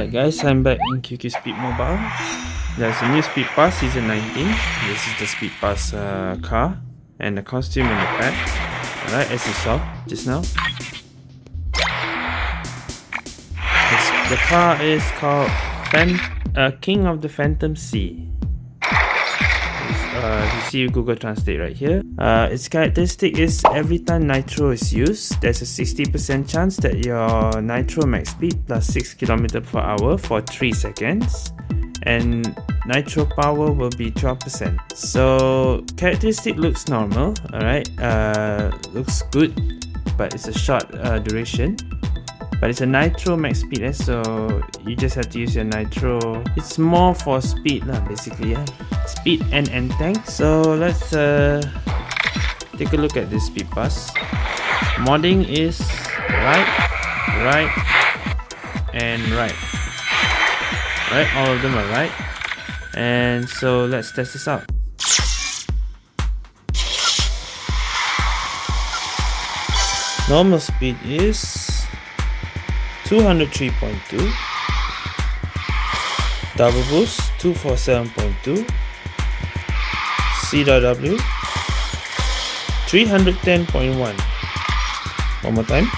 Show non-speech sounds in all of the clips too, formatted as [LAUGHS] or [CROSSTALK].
Alright guys, I'm back in QQ Speed Mobile. There's a new Speed Pass Season 19. This is the Speed Pass uh, car and the costume and the pack. Alright, as you saw just now. This, the car is called Fan uh, King of the Phantom Sea uh, you see Google Translate right here. Uh, its characteristic is every time nitro is used, there's a 60% chance that your nitro max speed plus 6 km per hour for 3 seconds and nitro power will be 12%. So characteristic looks normal, alright, uh, looks good, but it's a short uh, duration but it's a nitro max speed eh? so you just have to use your nitro. It's more for speed lah basically yeah. Speed and end tank. So let's uh, take a look at this speed pass modding is right right and right. Right all of them are right. And so let's test this out. Normal speed is 203.2 double boost 247.2 CW 310.1 one. More time.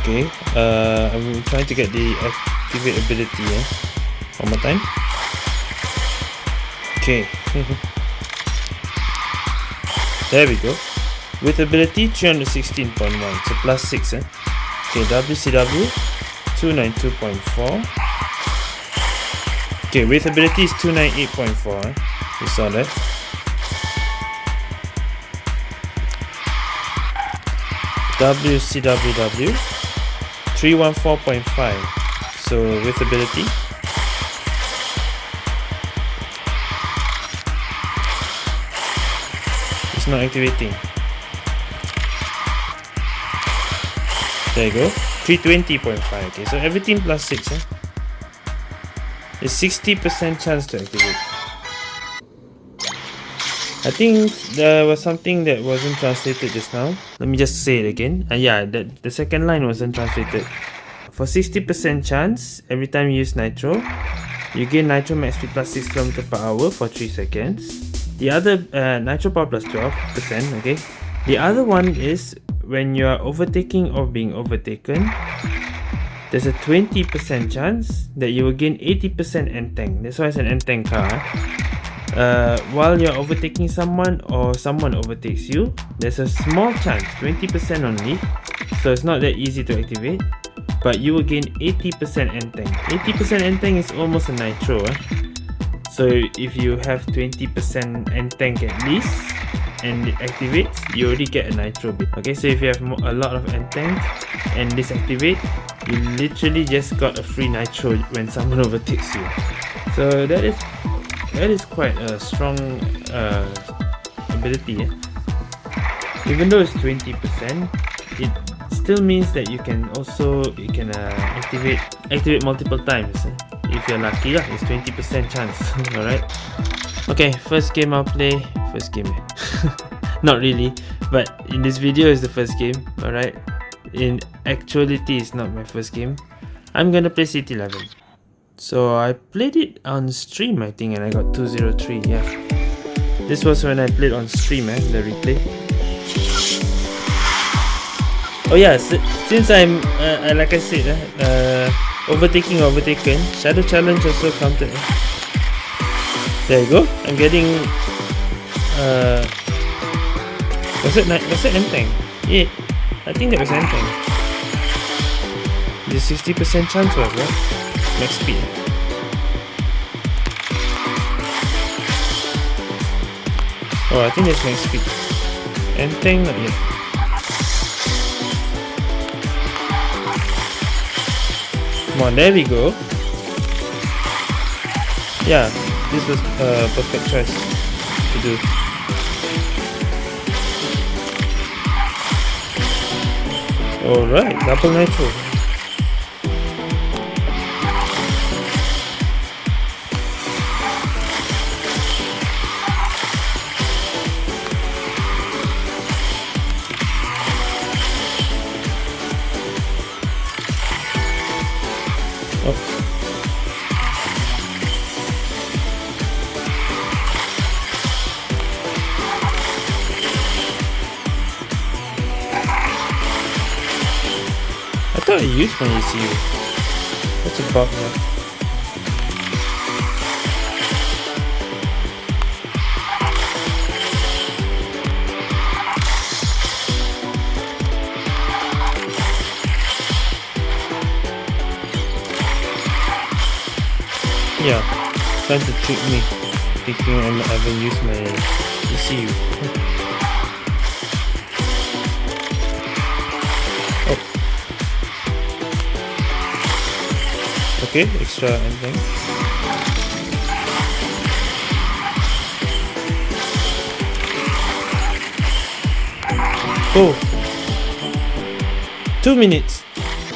Okay uh, I'm trying to get the activate ability eh? one more time. Okay. [LAUGHS] There we go. With ability 316.1 so plus 6 eh? Okay, WCW 292.4. Okay, with ability is 298.4. Eh? You saw that. WCWW 314.5. So with ability. It's not activating. There you go. 320.5. Okay, so everything plus 6. Eh? It's 60% chance to activate. I think there was something that wasn't translated just now. Let me just say it again. Uh, yeah, the, the second line wasn't translated. For 60% chance, every time you use Nitro, you gain Nitro max speed plus 6 km per hour for 3 seconds. The other, uh, Nitro power plus 12%, okay? The other one is when you are overtaking or being overtaken, there's a 20% chance that you will gain 80% end tank. That's why it's an end tank car. Uh, while you're overtaking someone or someone overtakes you, there's a small chance, 20% only, so it's not that easy to activate, but you will gain 80% end tank. 80% end tank is almost a nitro. Eh? So if you have 20% end tank at least, and it activates, you already get a nitro bit. Okay, so if you have a lot of tank and this activate, you literally just got a free nitro when [LAUGHS] someone overtakes you. So that is that is quite a strong uh, ability. Eh? Even though it's 20%, it still means that you can also you can uh, activate activate multiple times. Eh? If you're lucky, lah, it's 20% chance. [LAUGHS] Alright. Okay, first game I'll play first game [LAUGHS] not really but in this video is the first game alright? In actuality it's not my first game. I'm gonna play City 11 so I played it on stream I think and I got 203 yeah. This was when I played on stream eh, the replay. Oh yeah since I'm uh, like I said eh, uh, overtaking overtaken shadow challenge also counted eh? there you go. I'm getting uh, was it was it anything? Yeah, I think that was anything. The 60% chance was right? Max speed. Oh, I think that's max speed. Anything not yet. Come on, there we go. Yeah, this was a perfect choice to do. Alright, double nitro. Oh. I thought I used my ECU. What's about that? Yeah, trying to trick me, thinking I haven't used my ECU. Okay, extra anything. Oh! Two minutes!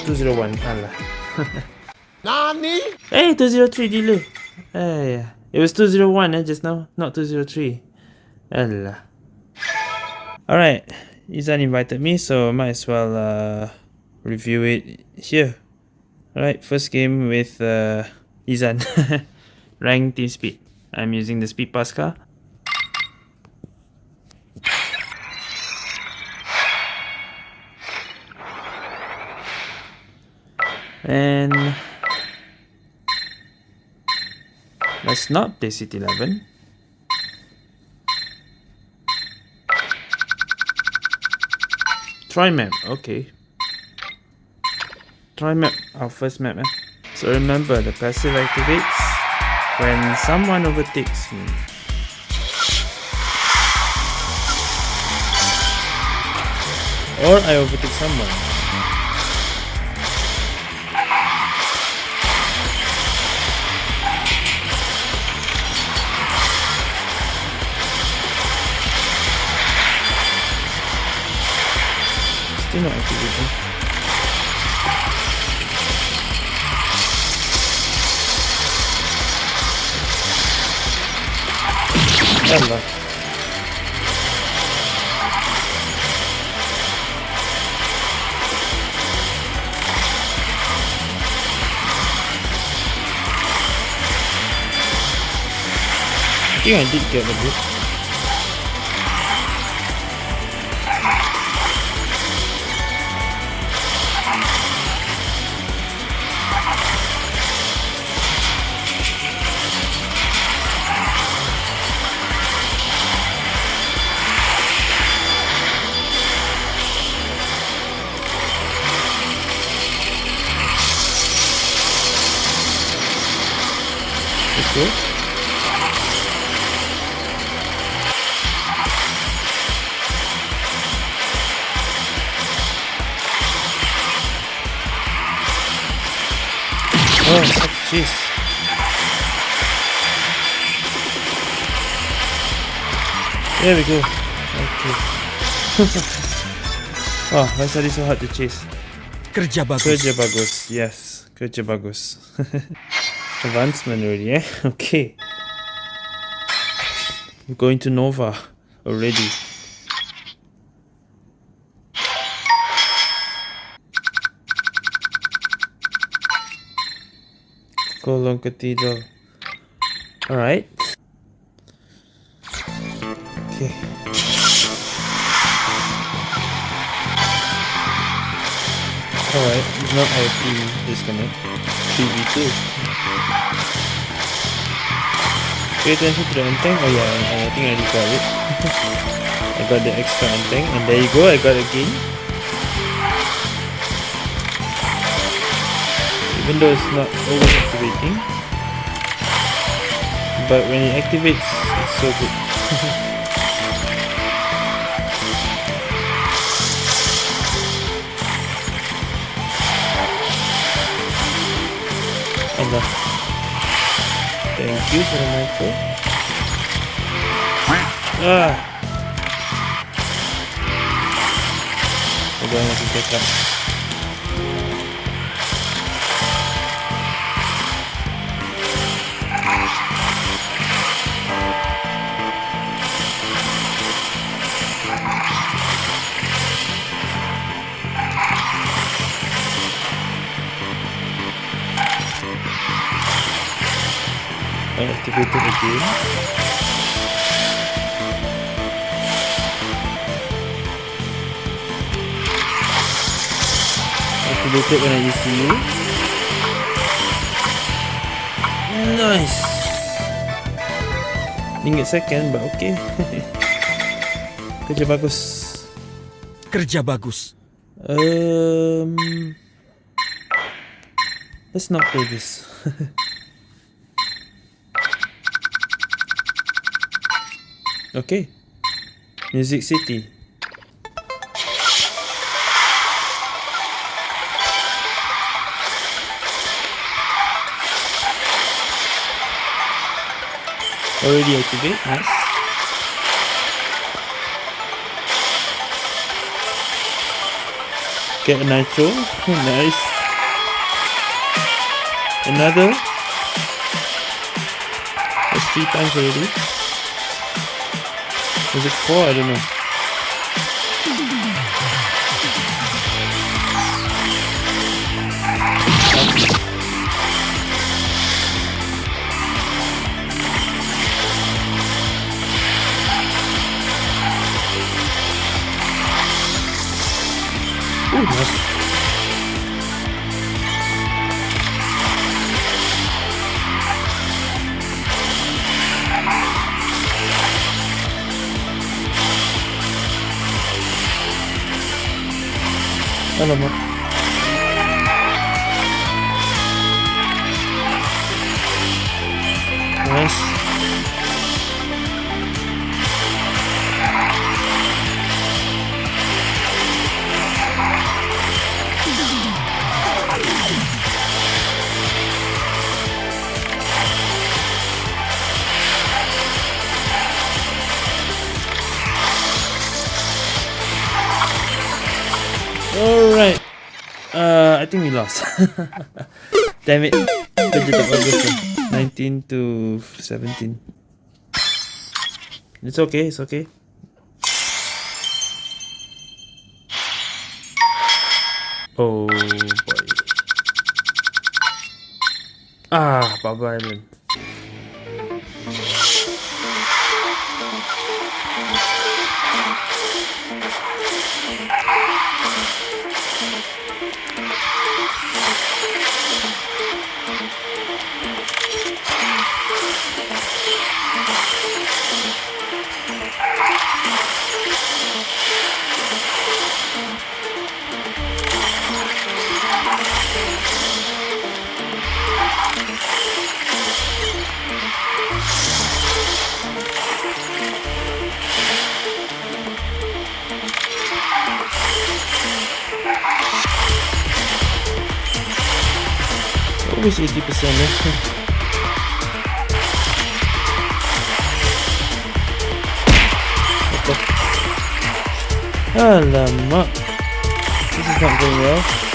201, Allah. [LAUGHS] Nani? Hey, 203 delay. Hey, it was 201 eh, just now, not 203. Allah. Alright, Izan invited me, so I might as well uh, review it here. Alright, first game with uh, Izan. [LAUGHS] Rank team speed. I'm using the speed pass car. And let's not play City 11. Try map, okay. Try map, our first map. Eh? So remember, the passive activates when someone overtakes me. Or I overtake someone. Still not activating. I think I did get a bit. Oh, jeez. There we go. Okay. [LAUGHS] oh, why is that so hard to chase? Kerja bagus. Kerja bagus. Yes, kerja bagus. [LAUGHS] Advancement already, eh? [LAUGHS] Okay. I'm going to Nova already. Kolong Cathedral. Alright. Okay. Alright, it's not IP disconnect. 3v2. Pay attention to the end tank. Oh yeah, I, I think I got it. [LAUGHS] I got the extra end tank, and there you go. I got a gain. Even though not always activating, but when it activates, it's so good. [LAUGHS] Allah. Thank you for the nitro. Ah! We're going to pick up. Activated again. Activated when I use you. Nice. Didn't get second, but okay. [LAUGHS] Kerja bagus. Kerja bagus. Um, let's not play this. [LAUGHS] okay. Music City. Already activate, nice. Get a nitro, [LAUGHS] nice. Another. That's three times already. Was it four? I don't know. Think we lost. [LAUGHS] Damn it. Kerja tak bagus lah. 19 to 17. It's okay, it's okay. Oh boy. Ah, Baba Island. Always 80%. What the f- Alamak. This is not going well.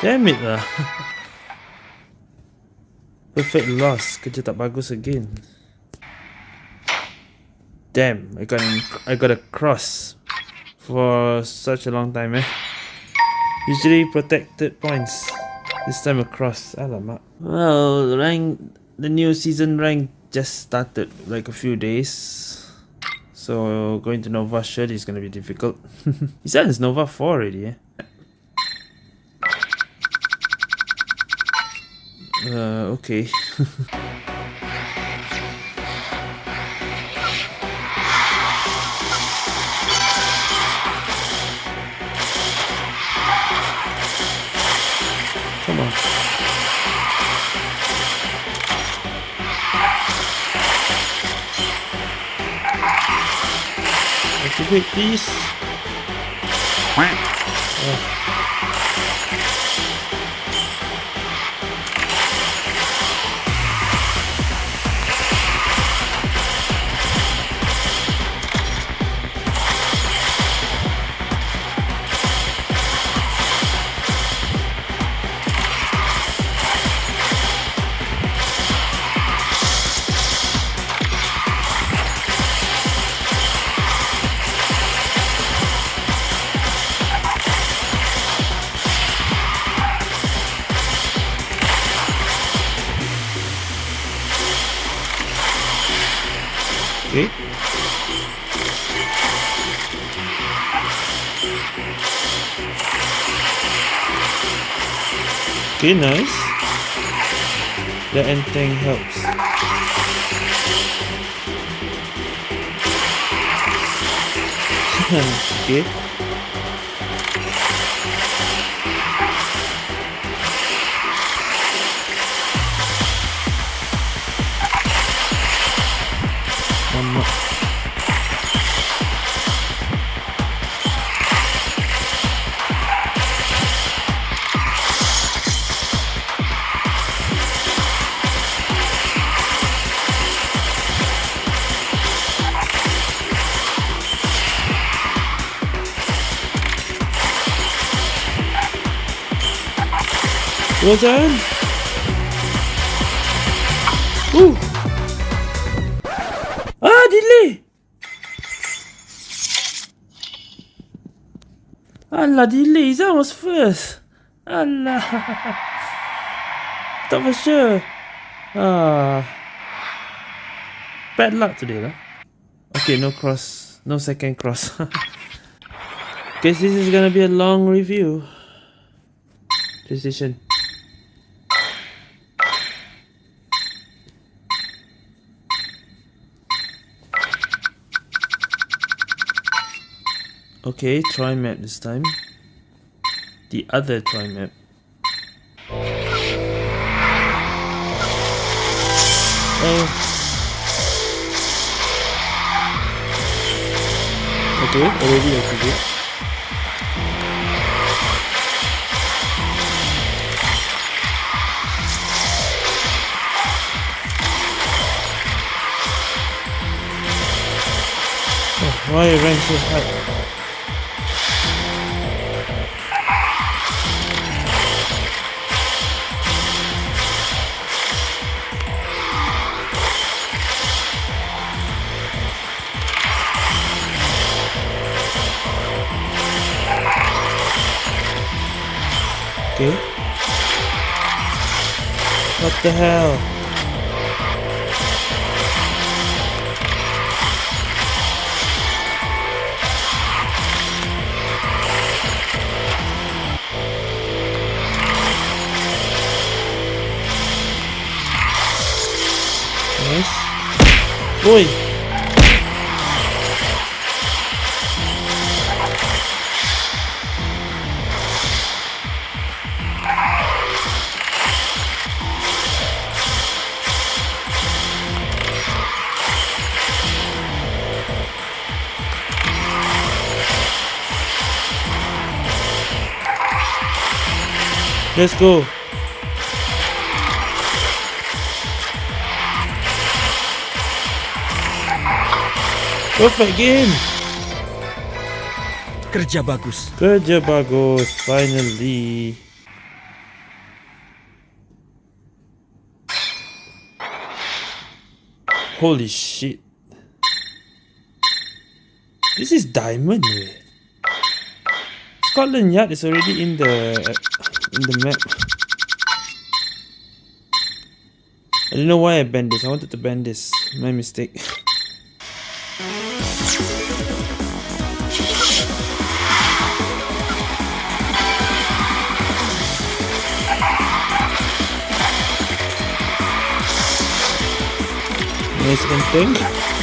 Damn it lah. Perfect loss. Kerja tak bagus again. Damn, I got I got a cross for such a long time eh. Usually protected points. This time a cross. Alamak. Well, rank the new season rank just started like a few days. So going to Nova surely is gonna be difficult. he said it's Nova 4 already, eh? Uh, okay. [LAUGHS] Come on. hit, please. Okay. Okay, nice. The end thing helps. [LAUGHS] okay. Well done. Ooh. Ah, delay. Allah, delay. That was first. Allah. [LAUGHS] Thought for sure. Ah. Bad luck today, lah. Okay, no cross. No second cross. [LAUGHS] Guess this is gonna be a long review. Decision. Okay, try map this time. The other try map. Oh. Okay, already activate. Oh, why rank so high? Okay. What the hell? Nice. Oi! Let's go. Perfect game. Kerja bagus. Kerja bagus. Finally. Holy shit. This is diamond. way. Scotland Yard is already in the in the map. I don't know why I banned this. I wanted to ban this. My mistake. Nice. Nice.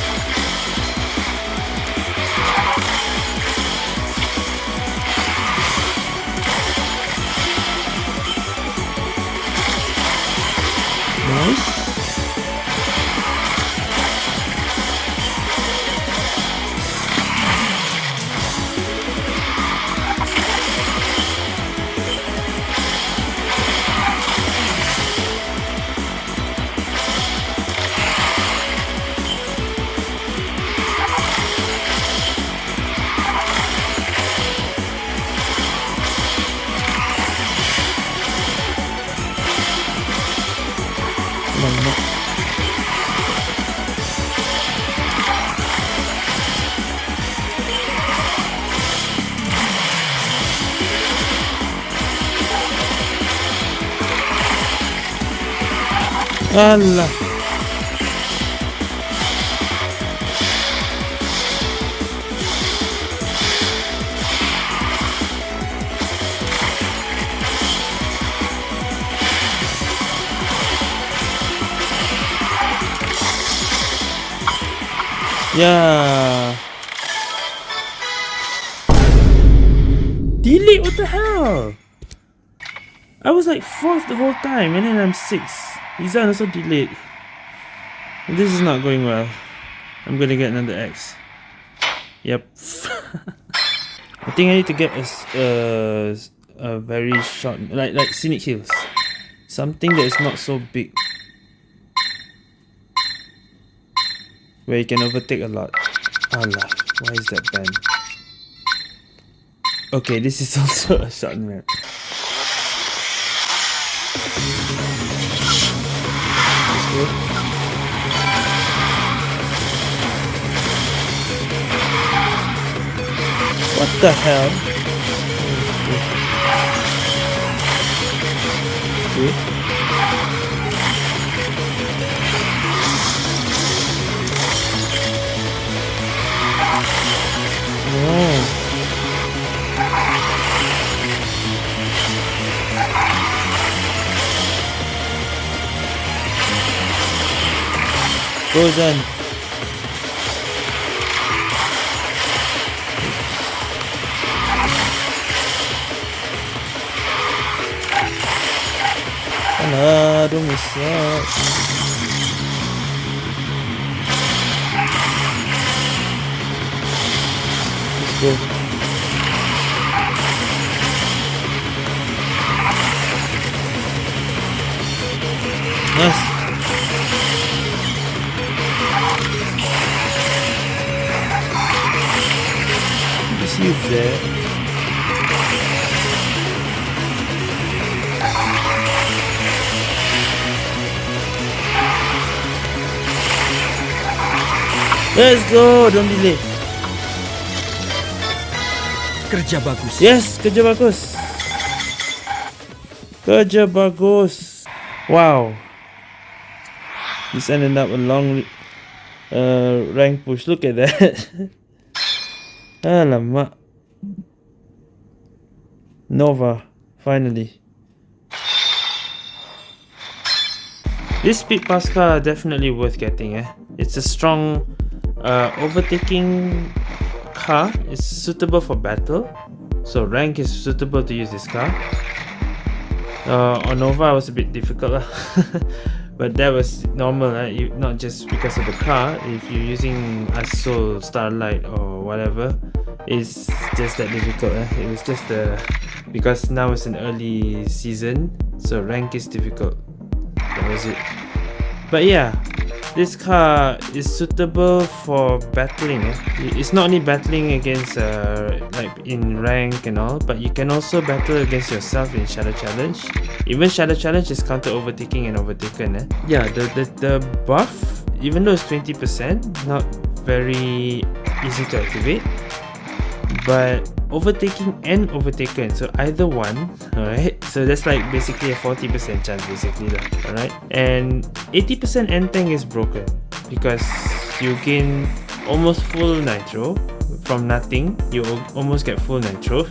Allah. Yeah. Delete, what the hell? I was like fourth the whole time and then I'm sixth. Izan also delayed. This is not going well. I'm gonna get another X. Yep. [LAUGHS] I think I need to get a, uh, a very short, like like Scenic Hills. Something that is not so big. Where you can overtake a lot. Allah, why is that banned? Okay, this is [LAUGHS] also a short map. The hell? Okay. Oh. Goes on. Alah, don't miss out. Let's go. Nice. Just Let's go, don't delay. Kerja bagus. Yes, kerja bagus. Kerja bagus. Wow. This ended up a long uh, rank push. Look at that. [LAUGHS] Alamak. Nova, finally. This speed pass car definitely worth getting eh. It's a strong uh, overtaking car. is suitable for battle. So rank is suitable to use this car. Uh, on Nova was a bit difficult lah. [LAUGHS] but that was normal right? you, not just because of the car if you're using Assault, Starlight or whatever it's just that difficult eh? it was just the because now it's an early season so rank is difficult that was it but yeah this car is suitable for battling eh? it's not only battling against uh, like in rank and all but you can also battle against yourself in shadow challenge even shadow challenge is counter overtaking and overtaken eh? yeah the, the the buff even though it's 20 percent not very easy to activate but overtaking and overtaken so either one alright? So that's like basically a 40% chance basically alright? And 80% end tank is broken because you gain almost full nitro from nothing. You almost get full nitro.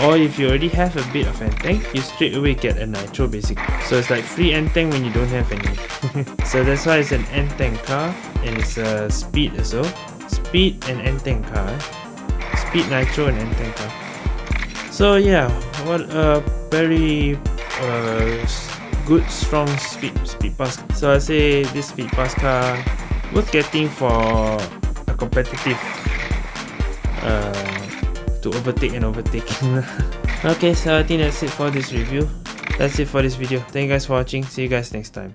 Or if you already have a bit of end tank you straight away get a nitro basically. So it's like free end tank when you don't have any. [LAUGHS] So that's why it's an end tank car and it's a speed as well speed and end tank car speed nitro and end tank so yeah what a very uh, good strong speed speed pass. So i say this speed pass car worth getting for a competitive uh, to overtake and overtaking [LAUGHS] okay so i think that's it for this review. That's it for this video. Thank you guys for watching. See you guys next time